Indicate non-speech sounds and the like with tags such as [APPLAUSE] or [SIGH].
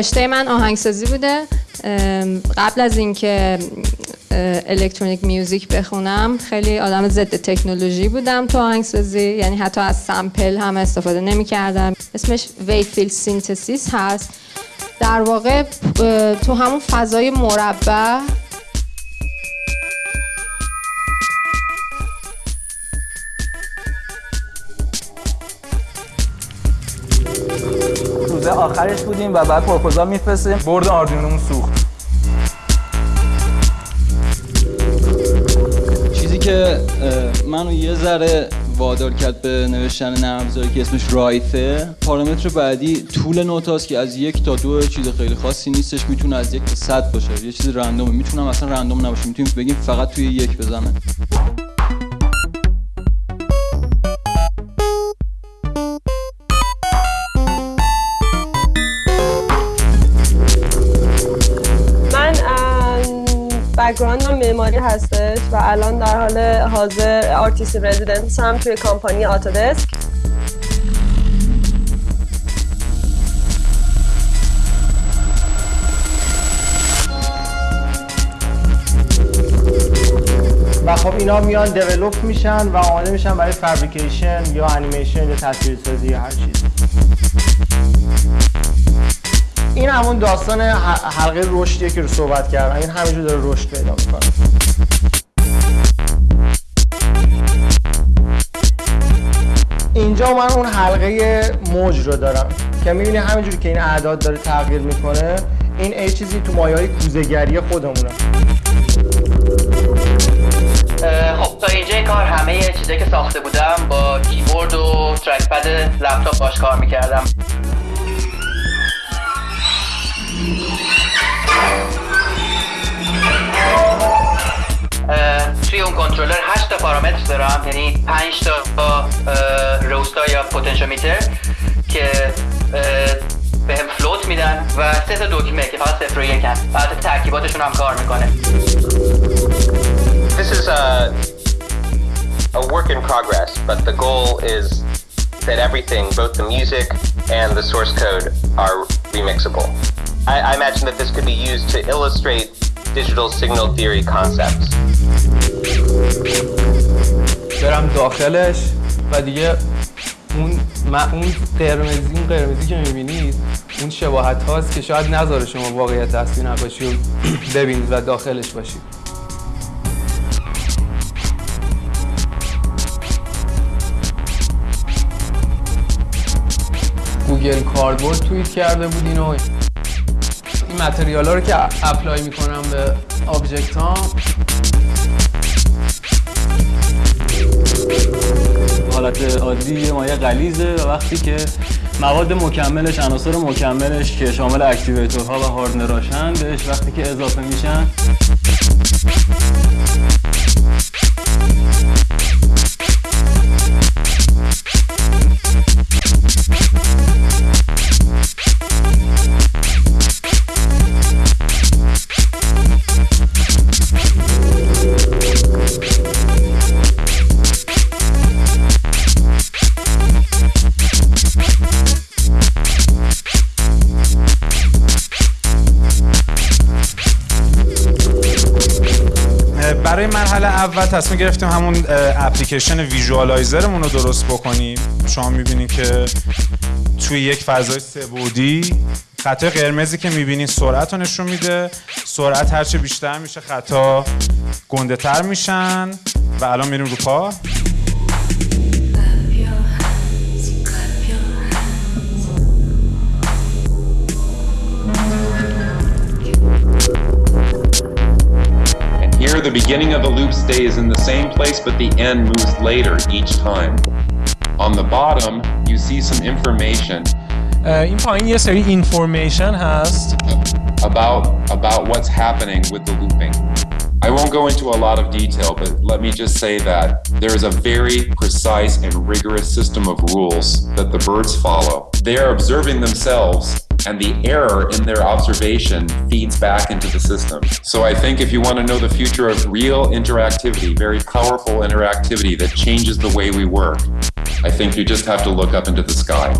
رشته من آهنگسازی بوده. قبل از اینکه electronic music بخونم خیلی آدم ضد تکنولوژی بودم تو آهنگسازی. یعنی حتی از sample هم استفاده نمی کردم اسمش wave field synthesis هست. در واقع تو همون فضای مربع روزه آخرش بودیم و بعد پروپوزال میفرستیم. board Arduino مون سوخت. چیزی که منو یه ذره وادار کرد به نوشتن نرم که اسمش رایفه پارامتر بعدی طول نوتاست که از یک تا دو چیز خیلی خاصی نیستش می‌تونه از یک تا صد باشه. یه چیز random ه. می‌تونم اصلا random نباشه. می‌تونیم بگیم فقط توی یک بزنه. background م معماری هستش و الان در حال حاضر artist residence هم توی company Autodesk و خب اینا میان develop میشن و آماده میشن برای fabrication یا انیمیشن یا تصویرسازی یا هر چیز. این همون داستان حلقه رشدیه که رو صحبت کردم. این همینجور داره رشد پیدا می‌کنه. اینجا من اون حلقه موج رو دارم که می‌بینی همینجوری که این اعداد داره تغییر می‌کنه این ای چیزی تو مایه های کوزگری خودمونه خب تا اینجا کار همه چیزایی که ساخته بودم با کیبورد و ترک پد لپتاپ باش کار می‌کردم. دارم یعنی 5 تا روستا یا پوتنشومیتر که به هم فلوت میدن و سه تا دکمه که فقط صفر و یکن بعد ترکیباتشون هم کار میکنه This is a, a work in progress, but the goal is that everything, both the music and the source code, are remixable. I, I imagine that this could be used to illustrate digital signal theory concepts. برم داخلش و دیگه اون اون قرمزی اون قرمزی که می‌بینید اون شباهت هاست که شاید نذاره شما واقعیت اصلی نباشی و [CLEARS THROAT] ببینید و داخلش باشید Google Cardboard توییت کرده بود اینو این material ها رو که apply می‌کنم به object ها حالت عادی یه مایه غلیظه و وقتی که مواد مکملش عناصر مکملش که شامل activator ها و hardener هاشن بهش وقتی که اضافه میشن اول تصمیم گرفتیم همون اپلیکیشن ویژوالایزرمون رو درست بکنیم. شما می‌بینید که توی یک فضای سبودی خطای قرمزی که می‌بینید سرعت رو نشون میده. سرعت هرچه بیشتر میشه خطا گنده تر میشن. و الان میریم رو پا. Here, the beginning of the loop stays in the same place, but the end moves later each time. On the bottom, you see some information. این پایین یه سری information هست about about what's happening with the looping. I won't go into a lot of detail, but let me just say that there is a very precise and rigorous system of rules that the birds follow. They are observing themselves and the error in their observation feeds back into the system. So I think if you want to know the future of real interactivity, very powerful interactivity that changes the way we work, I think you just have to look up into the sky.